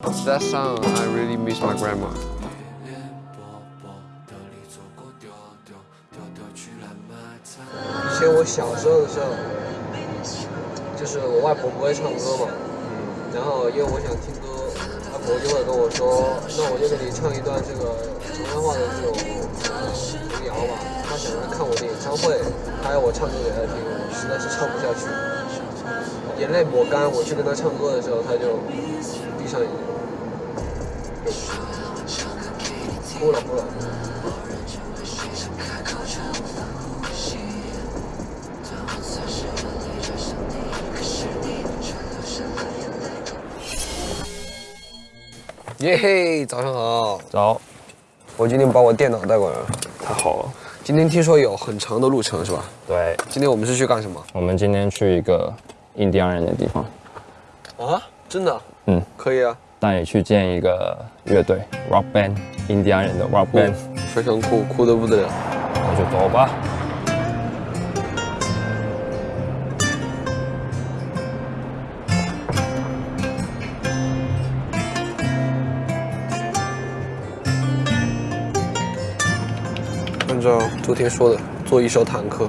That song, I really miss my grandma. 以前我小时候的时候，就是我外婆不会唱歌嘛，然后因为我想听歌，外婆就会跟我说，那我就给你唱一段这个长沙话的这种童谣吧。她想来看我的演唱会，她要我唱歌给她听，我实在是唱不下去，眼泪抹干，我去跟他唱歌的时候，他就闭上眼睛，哭了哭了。耶嘿，早上好！早，我今天把我电脑带过来了。太好了。今天听说有很长的路程是吧？对，今天我们是去干什么？我们今天去一个印第安人的地方，啊，真的？嗯，可以啊，带你去见一个乐队 rock band，印第安人的 rock band，非常酷，酷的不得了。那就走吧。按照昨天说的，做一艘坦克。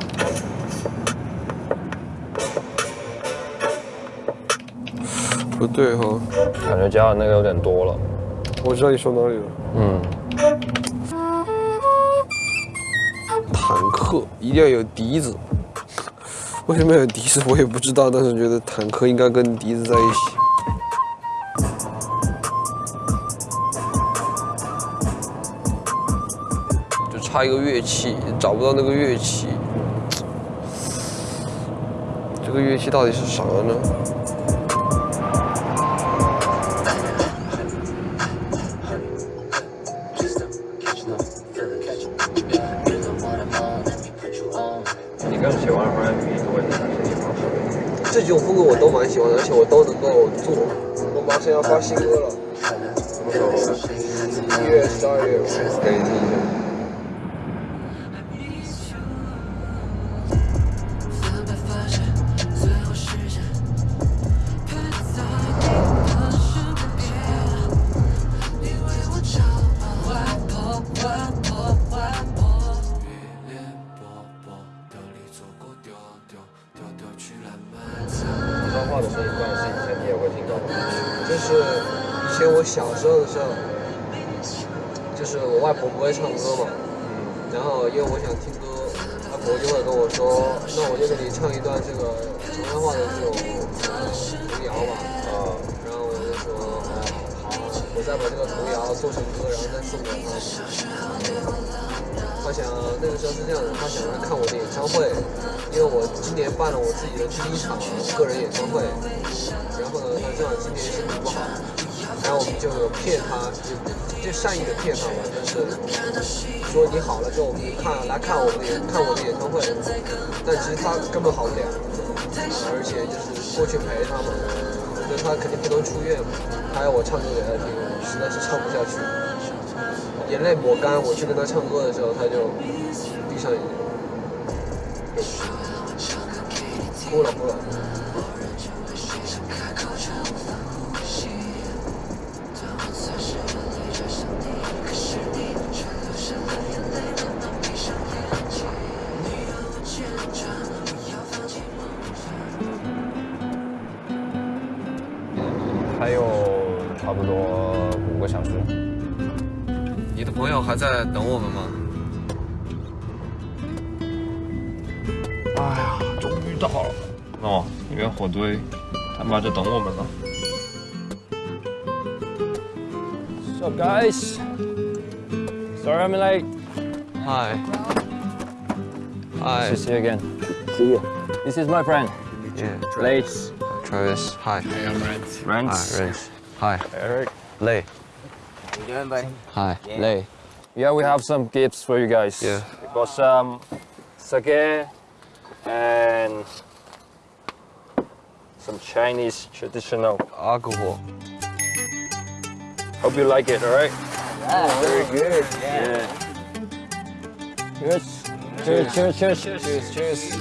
不对哈，感觉加的那个有点多了。我知道你说哪里了。嗯，坦克一定要有笛子，为什么要有笛子我也不知道，但是觉得坦克应该跟笛子在一起。就差一个乐器，找不到那个乐器。这个乐器到底是啥呢？更喜欢 R&B 多一点？这几种风格我都蛮喜欢的，而且我都能够做。我马上要发新歌了，一月十二月，给你听一下。就是以前我小时候的时候，就是我外婆不会唱歌嘛，然后因为我想听歌，外婆就会跟我说，那我就给你唱一段这个长沙话的这种童谣吧。啊，然后我就说，哦，好，我再把这个童谣做成歌，然后再送给她。他想那个时候是这样的，他想来看我的演唱会，因为我今年办了我自己的第一场个人演唱会，然后呢，他正好今年身体不好，然后我们就骗他，就就善意的骗他嘛，就是说你好了之后我们看来看我们的演看我的演唱会，但其实他根本好不了，而且就是过去陪他嘛，那他肯定不能出院嘛，他要我唱歌给他听，实在是唱不下去。眼泪抹干，我去跟他唱歌的时候，他就闭上眼睛，哭了哭了。还有差不多五个小时。朋友还在等我们吗？哎呀，终于到了。哦，那边火堆，他妈就等我们了。So guys, sorry I'm late. Hi. Hi. See you again. See you. This is my friend, Yeah. Lace. Travis. Hi. Rance. Hi. Rance. Hi. Eric. Lay. You doing, buddy? Hi. Lay. Yeah, we have some gifts for you guys. Yeah. We got some sake and some Chinese traditional. Alcohol. Hope you like it, all right? Yeah, very good. Yeah. Cheers. Cheers, cheers, cheers. Cheers, cheers.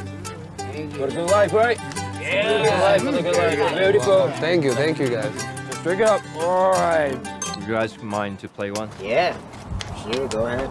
Got a good life, right? Yeah. Good life, got a good life. Beautiful. Thank you. Thank you guys. Just Drink up. All right. You guys mind to play one? Yeah. Sure, go ahead.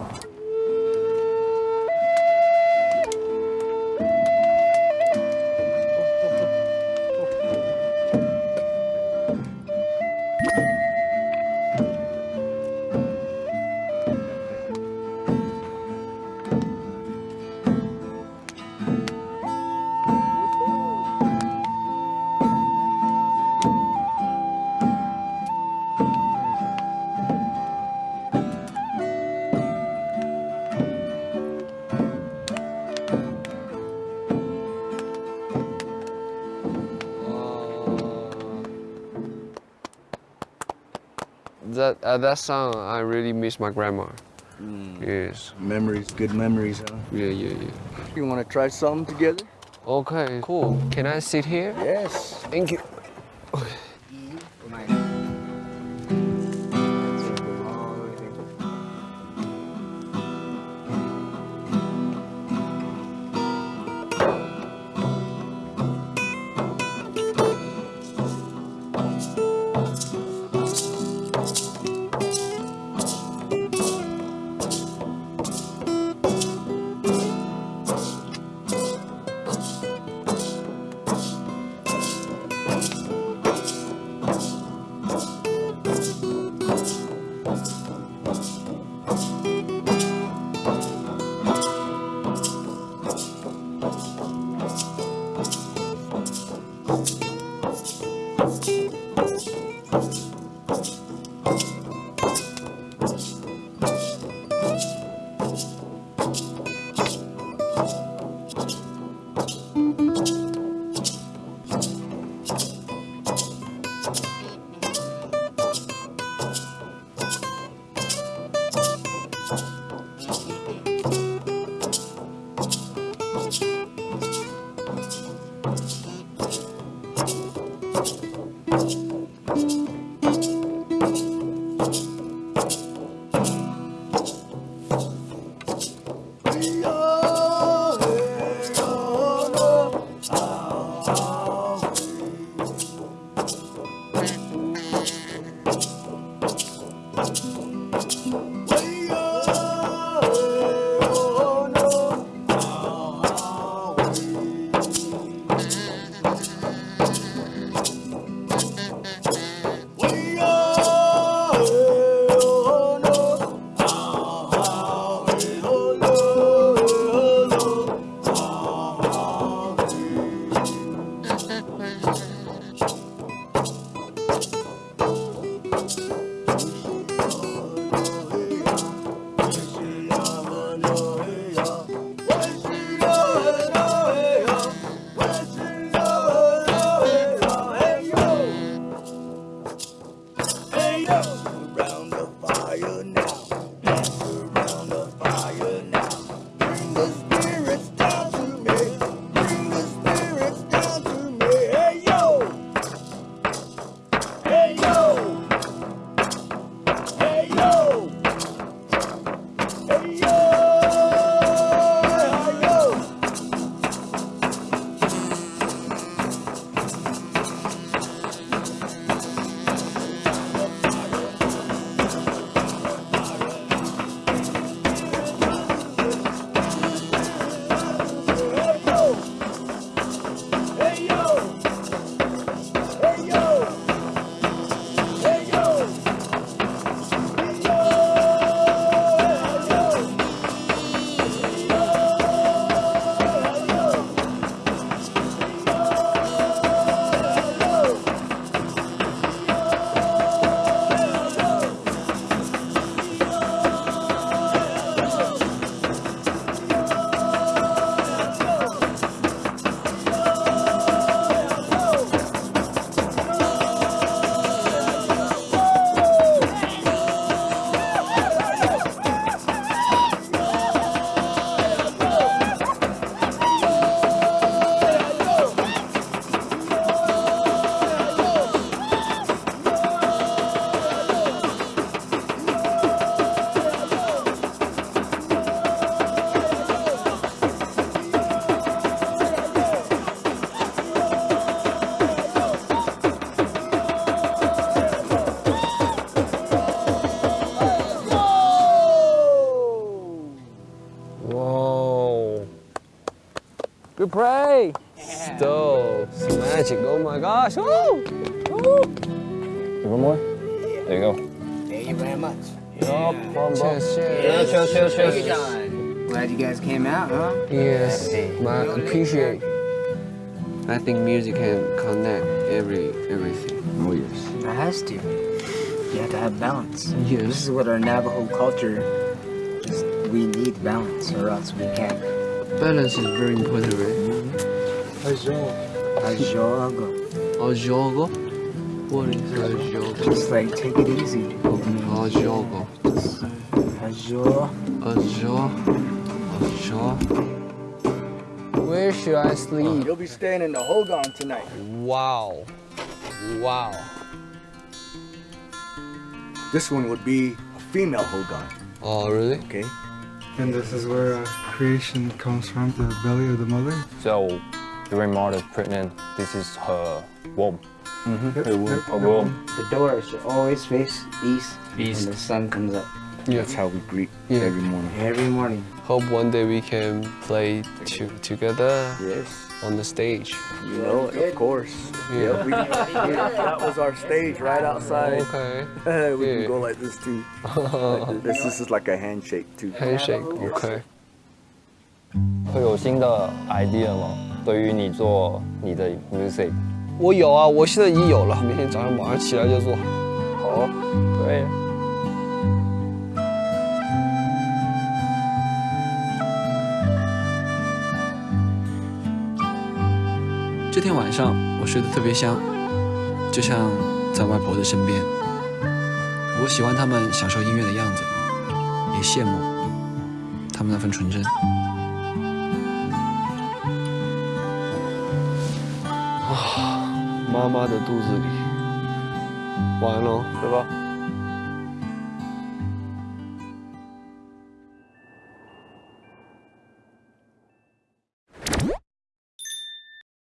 That that song, I really miss my grandma. Mm. Yes. Memories, good memories, huh? Yeah, yeah, yeah. You want to try something together? Okay, cool. Can I sit here? Yes. Thank you. Whoa. Good prey. Yeah. Magic. Oh my gosh. Woo! Woo! One more? Yeah. There you go. Thank you very much. Cheers, cheers. Cheers, cheers, cheers. cheers. Glad you guys came out, huh? Yes. I appreciate. I think music can connect every everything. Oh yes. It has to. You have to have balance. Yes. This is what our Navajo culture we need balance, or else we can't. Balance is very important, right? Mm-hmm. Ajogo. Ajogo. What is ajogo? Just like take it easy. Ajogo. Ajo. Ajo. Ajo. Where should I sleep? You'll be staying in the Hogan tonight. Wow. Wow. This one would be a female Hogan. Oh, really? Okay. And this is where uh, creation comes from, the belly of the mother. So, during mother pregnant. This is her womb. Yep, Her womb. yep, Her womb. The door should always face east, East. when the sun comes up That's how we greet Yeah. every morning. every morning. Hope one day we can play to, together Yes on the stage. You know, of course. Yeah. Yep, we, yeah, that was our stage right outside. Okay. we Yeah. can go like this too. Like this. this is like a handshake too. Handshake. Okay. 会有新的 idea 吗？对于你做你的 music，我有啊，我现在已经有了，明天早上马上起来就做。好，对。 这天晚上我睡得特别香，就像在外婆的身边。我喜欢他们享受音乐的样子，也羡慕他们那份纯真。妈妈的肚子里，完了。对吧？